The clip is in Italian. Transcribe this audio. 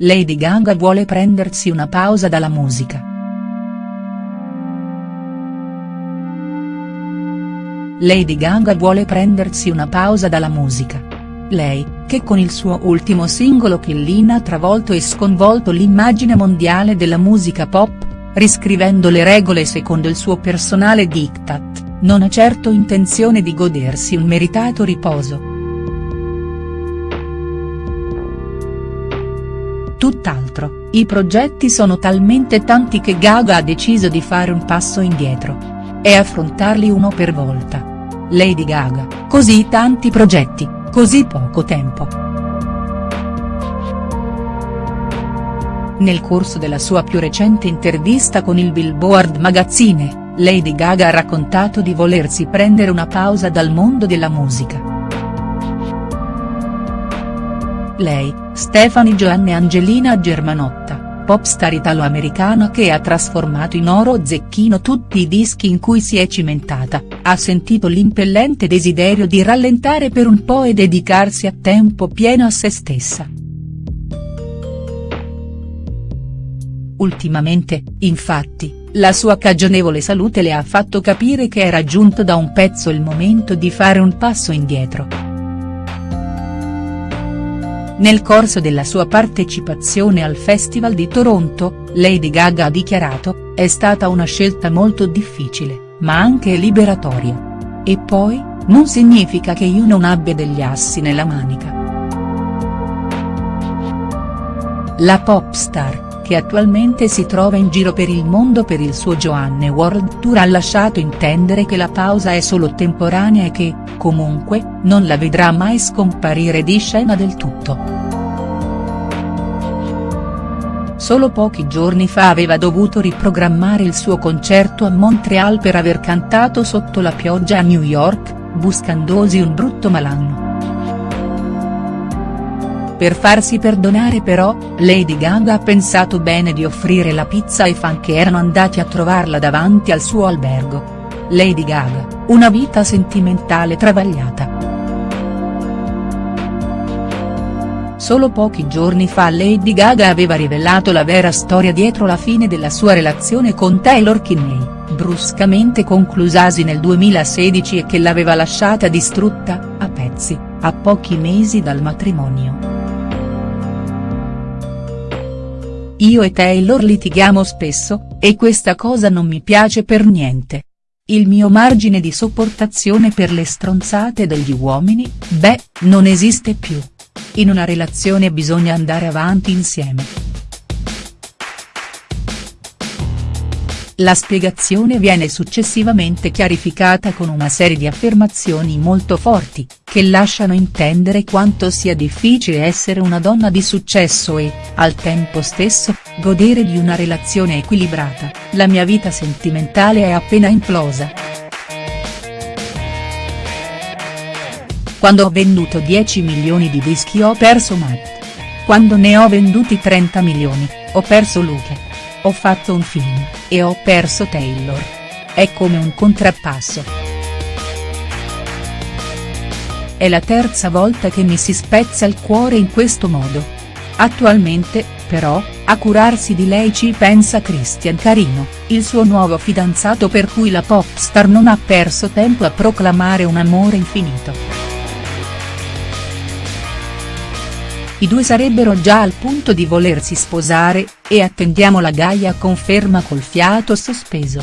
Lady Gaga vuole prendersi una pausa dalla musica. Lady Gaga vuole prendersi una pausa dalla musica. Lei, che con il suo ultimo singolo Killin ha travolto e sconvolto l'immagine mondiale della musica pop, riscrivendo le regole secondo il suo personale diktat, non ha certo intenzione di godersi un meritato riposo. Tutt'altro, i progetti sono talmente tanti che Gaga ha deciso di fare un passo indietro. E affrontarli uno per volta. Lady Gaga, così tanti progetti, così poco tempo. Nel corso della sua più recente intervista con il Billboard Magazine, Lady Gaga ha raccontato di volersi prendere una pausa dal mondo della musica. Lei, Stefani Joanne Angelina Germanotta, popstar italo-americana che ha trasformato in oro zecchino tutti i dischi in cui si è cimentata, ha sentito l'impellente desiderio di rallentare per un po' e dedicarsi a tempo pieno a se stessa. Ultimamente, infatti, la sua cagionevole salute le ha fatto capire che era giunto da un pezzo il momento di fare un passo indietro. Nel corso della sua partecipazione al Festival di Toronto, Lady Gaga ha dichiarato, è stata una scelta molto difficile, ma anche liberatoria. E poi, non significa che io non abbia degli assi nella manica. La pop star, che attualmente si trova in giro per il mondo per il suo Joanne World Tour ha lasciato intendere che la pausa è solo temporanea e che, comunque, non la vedrà mai scomparire di scena del tutto. Solo pochi giorni fa aveva dovuto riprogrammare il suo concerto a Montreal per aver cantato sotto la pioggia a New York, buscandosi un brutto malanno. Per farsi perdonare però, Lady Gaga ha pensato bene di offrire la pizza ai fan che erano andati a trovarla davanti al suo albergo. Lady Gaga, una vita sentimentale travagliata. Solo pochi giorni fa Lady Gaga aveva rivelato la vera storia dietro la fine della sua relazione con Taylor Kinney, bruscamente conclusasi nel 2016 e che l'aveva lasciata distrutta, a pezzi, a pochi mesi dal matrimonio. Io e Taylor litighiamo spesso, e questa cosa non mi piace per niente. Il mio margine di sopportazione per le stronzate degli uomini, beh, non esiste più. In una relazione bisogna andare avanti insieme. La spiegazione viene successivamente chiarificata con una serie di affermazioni molto forti, che lasciano intendere quanto sia difficile essere una donna di successo e, al tempo stesso, godere di una relazione equilibrata, la mia vita sentimentale è appena implosa. Quando ho venduto 10 milioni di dischi ho perso Matt. Quando ne ho venduti 30 milioni, ho perso Luca. Ho fatto un film, e ho perso Taylor. È come un contrappasso. È la terza volta che mi si spezza il cuore in questo modo. Attualmente, però, a curarsi di lei ci pensa Christian Carino, il suo nuovo fidanzato per cui la pop star non ha perso tempo a proclamare un amore infinito. I due sarebbero già al punto di volersi sposare, e attendiamo la Gaia conferma col fiato sospeso.